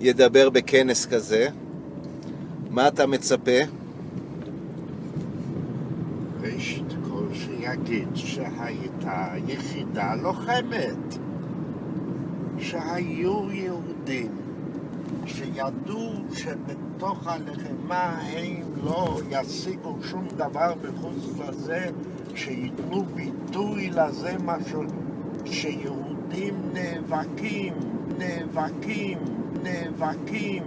ידבר בכנס כזה? מה אתה מצפה? ראשית כל שיגיד שהייתה יחידה לוחמת, שהיו יהודים שידעו שבתוך הלחימה הם לא ישיגו שום דבר בחוץ לזה, שייתנו ביטוי לזה משהו, שיהודים נאבקים, נאבקים, נאבקים